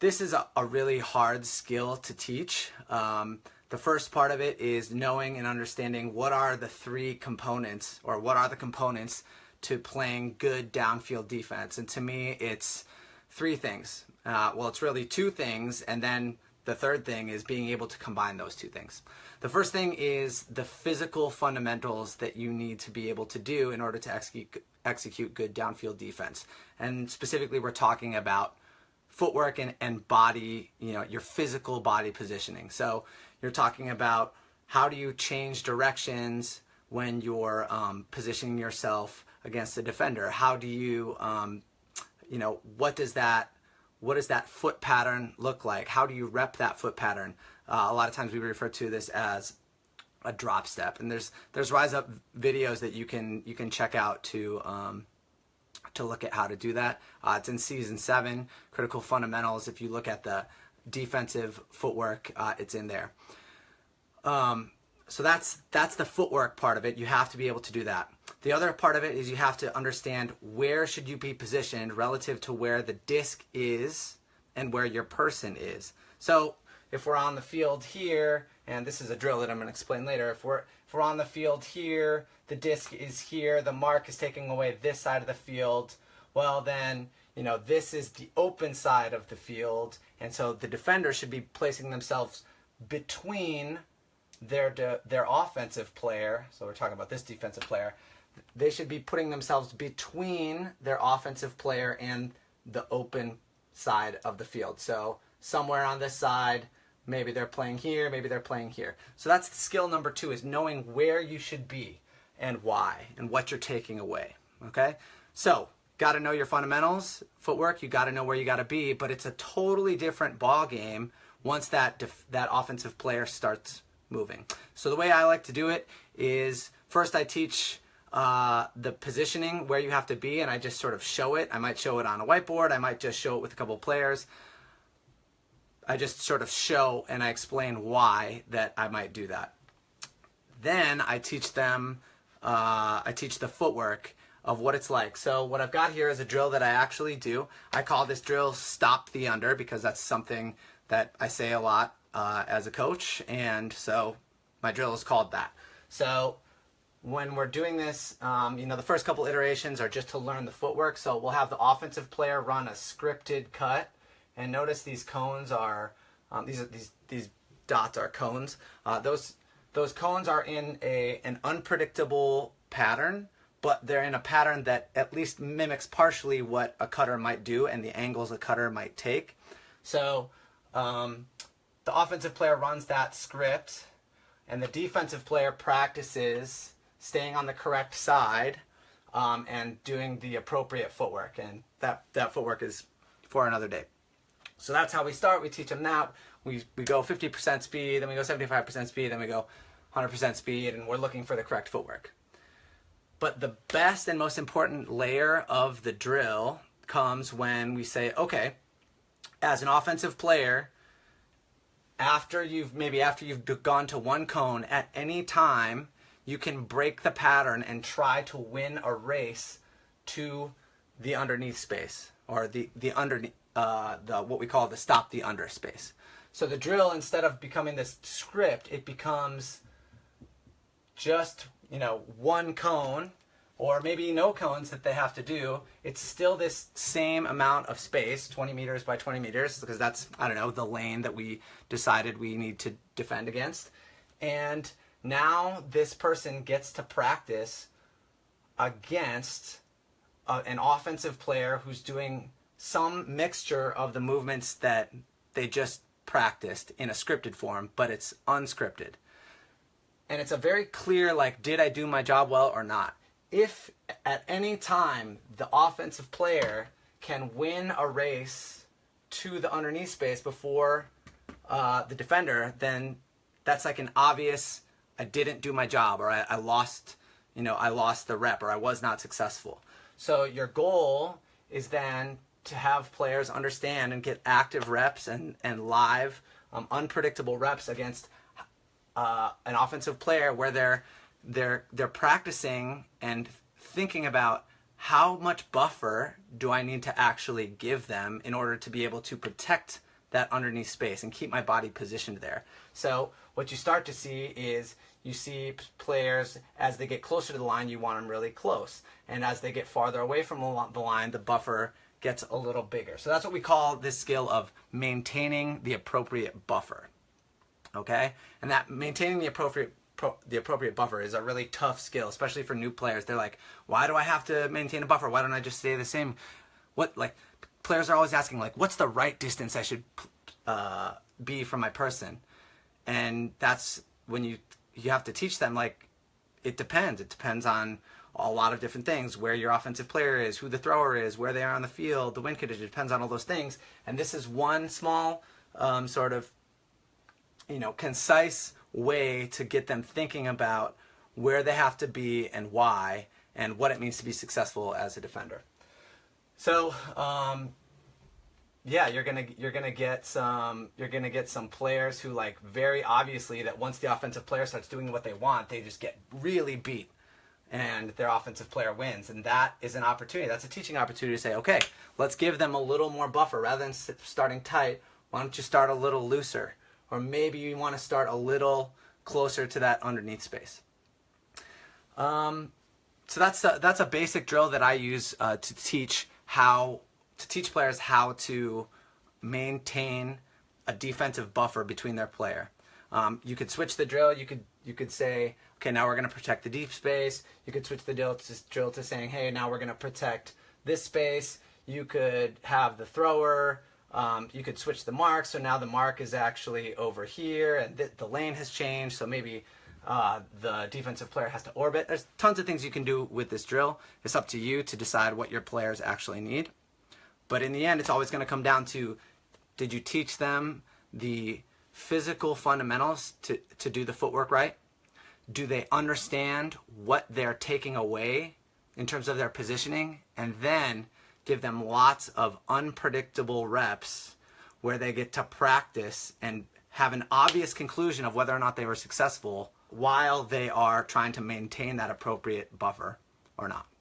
this is a, a, really hard skill to teach. Um, the first part of it is knowing and understanding what are the three components or what are the components to playing good downfield defense. And to me, it's three things. Uh, well, it's really two things, and then the third thing is being able to combine those two things. The first thing is the physical fundamentals that you need to be able to do in order to execute, execute good downfield defense. And specifically, we're talking about footwork and, and body, you know, your physical body positioning. So you're talking about how do you change directions when you're um, positioning yourself against the defender? How do you, um, you know, what does that, what does that foot pattern look like? How do you rep that foot pattern? Uh, a lot of times we refer to this as a drop step, and there's there's rise up videos that you can you can check out to um, to look at how to do that. Uh, it's in season seven, critical fundamentals. If you look at the defensive footwork, uh, it's in there. Um, so that's that's the footwork part of it. You have to be able to do that. The other part of it is you have to understand where should you be positioned relative to where the disc is and where your person is. So if we're on the field here, and this is a drill that I'm going to explain later, if we're, if we're on the field here, the disc is here, the mark is taking away this side of the field, well then, you know, this is the open side of the field, and so the defender should be placing themselves between their their offensive player, so we're talking about this defensive player, they should be putting themselves between their offensive player and the open side of the field. So somewhere on this side, maybe they're playing here, maybe they're playing here. So that's the skill number two is knowing where you should be and why and what you're taking away. Okay? So got to know your fundamentals, footwork, you got to know where you got to be, but it's a totally different ball game once that that offensive player starts moving. So the way I like to do it is first I teach uh, the positioning where you have to be and I just sort of show it. I might show it on a whiteboard. I might just show it with a couple players. I just sort of show and I explain why that I might do that. Then I teach them, uh, I teach the footwork of what it's like. So what I've got here is a drill that I actually do. I call this drill stop the under because that's something that I say a lot uh, as a coach, and so my drill is called that. So when we're doing this, um, you know, the first couple iterations are just to learn the footwork. So we'll have the offensive player run a scripted cut, and notice these cones are um, these these these dots are cones. Uh, those those cones are in a an unpredictable pattern, but they're in a pattern that at least mimics partially what a cutter might do and the angles a cutter might take. So um, the offensive player runs that script and the defensive player practices staying on the correct side um, and doing the appropriate footwork. And that, that footwork is for another day. So that's how we start. We teach them that. We, we go 50% speed, then we go 75% speed, then we go 100% speed, and we're looking for the correct footwork. But the best and most important layer of the drill comes when we say, okay, as an offensive player, after you've maybe after you've gone to one cone at any time you can break the pattern and try to win a race to the underneath space or the the underneath uh, the what we call the stop the under space so the drill instead of becoming this script it becomes just you know one cone or maybe no cones that they have to do, it's still this same amount of space, 20 meters by 20 meters, because that's, I don't know, the lane that we decided we need to defend against. And now this person gets to practice against uh, an offensive player who's doing some mixture of the movements that they just practiced in a scripted form, but it's unscripted. And it's a very clear, like, did I do my job well or not? if at any time the offensive player can win a race to the underneath space before uh, the defender, then that's like an obvious I didn't do my job or I, I lost, you know, I lost the rep or I was not successful. So your goal is then to have players understand and get active reps and, and live um, unpredictable reps against uh, an offensive player where they're they're they're practicing and thinking about how much buffer do I need to actually give them in order to be able to protect that underneath space and keep my body positioned there. So what you start to see is you see players as they get closer to the line, you want them really close. And as they get farther away from the line, the buffer gets a little bigger. So that's what we call this skill of maintaining the appropriate buffer. Okay? And that maintaining the appropriate the appropriate buffer is a really tough skill, especially for new players. They're like, why do I have to maintain a buffer? Why don't I just stay the same? What like players are always asking like, what's the right distance I should uh, be from my person? And that's when you you have to teach them like it depends. It depends on a lot of different things, where your offensive player is, who the thrower is, where they are on the field, the wind condition, it depends on all those things. And this is one small um, sort of, you know, concise way to get them thinking about where they have to be and why, and what it means to be successful as a defender. So, um, yeah, you're gonna you're gonna get some you're gonna get some players who like very obviously that once the offensive player starts doing what they want, they just get really beat, and their offensive player wins, and that is an opportunity. That's a teaching opportunity to say, okay, let's give them a little more buffer rather than starting tight. Why don't you start a little looser, or maybe you want to start a little closer to that underneath space. Um, so that's a, that's a basic drill that I use uh, to teach how to teach players how to maintain a defensive buffer between their player. Um, you could switch the drill. You could you could say, okay, now we're going to protect the deep space. You could switch the drill to, drill to saying, hey, now we're going to protect this space. You could have the thrower. Um, you could switch the mark. So now the mark is actually over here, and th the lane has changed. So maybe uh, the defensive player has to orbit. There's tons of things you can do with this drill. It's up to you to decide what your players actually need. But in the end, it's always going to come down to did you teach them the physical fundamentals to, to do the footwork right? Do they understand what they're taking away in terms of their positioning? And then give them lots of unpredictable reps where they get to practice and have an obvious conclusion of whether or not they were successful while they are trying to maintain that appropriate buffer or not.